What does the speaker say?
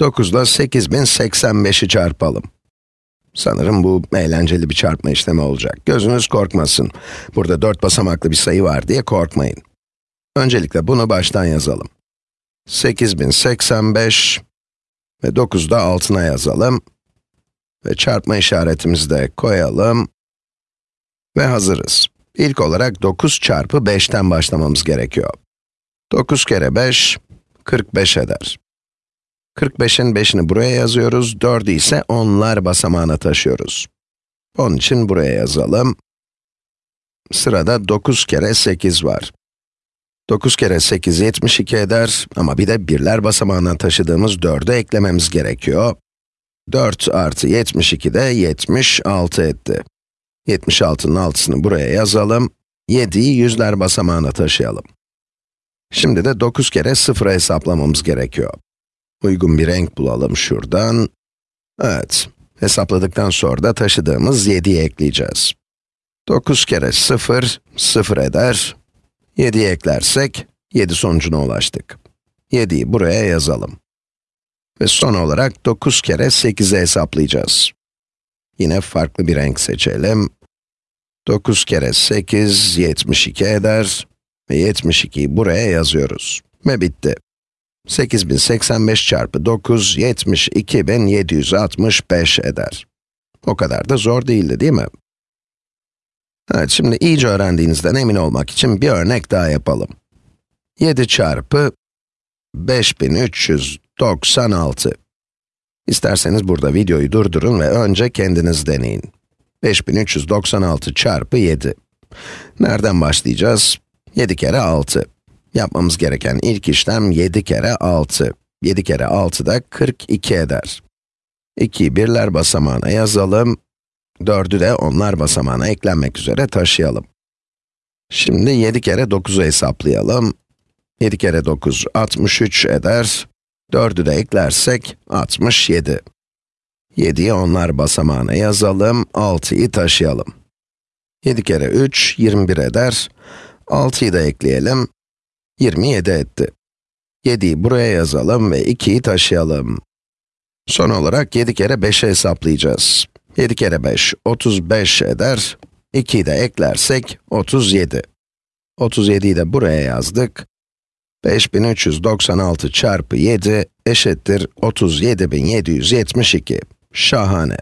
9 ile 8085'i çarpalım. Sanırım bu eğlenceli bir çarpma işlemi olacak. Gözünüz korkmasın. Burada 4 basamaklı bir sayı var diye korkmayın. Öncelikle bunu baştan yazalım. 8085 ve 9'u da altına yazalım. Ve çarpma işaretimizi de koyalım. Ve hazırız. İlk olarak 9 çarpı 5'ten başlamamız gerekiyor. 9 kere 5, 45 eder. 45'in 5'ini buraya yazıyoruz, 4'ü ise onlar basamağına taşıyoruz. Onun için buraya yazalım. Sırada 9 kere 8 var. 9 kere 8 72 eder ama bir de birler basamağına taşıdığımız 4'ü eklememiz gerekiyor. 4 artı 72 de 76 etti. 76'nın altısını buraya yazalım. 7'yi yüzler basamağına taşıyalım. Şimdi de 9 kere 0'ı hesaplamamız gerekiyor. Uygun bir renk bulalım şuradan. Evet, hesapladıktan sonra da taşıdığımız 7'yi ekleyeceğiz. 9 kere 0, 0 eder. 7'yi eklersek, 7 sonucuna ulaştık. 7'yi buraya yazalım. Ve son olarak 9 kere 8'i hesaplayacağız. Yine farklı bir renk seçelim. 9 kere 8, 72 eder. Ve 72'yi buraya yazıyoruz. Ve bitti. 8085 çarpı 9, 72765 eder. O kadar da zor değildi değil mi? Evet, şimdi iyice öğrendiğinizden emin olmak için bir örnek daha yapalım. 7 çarpı 5396. İsterseniz burada videoyu durdurun ve önce kendiniz deneyin. 5396 çarpı 7. Nereden başlayacağız? 7 kere 6. Yapmamız gereken ilk işlem 7 kere 6. 7 kere 6 da 42 eder. 2'yi birler basamağına yazalım. 4'ü de onlar basamağına eklenmek üzere taşıyalım. Şimdi 7 kere 9'u hesaplayalım. 7 kere 9, 63 eder. 4'ü de eklersek, 67. 7'yi onlar basamağına yazalım, 6'yı taşıyalım. 7 kere 3, 21 eder. 6'yı da ekleyelim, 27 etti. 7'yi buraya yazalım ve 2'yi taşıyalım. Son olarak 7 kere 5'i hesaplayacağız. 7 kere 5, 35 eder. 2'yi de eklersek, 37. 37'yi de buraya yazdık. 5396 çarpı 7 eşittir 37772. Şahane.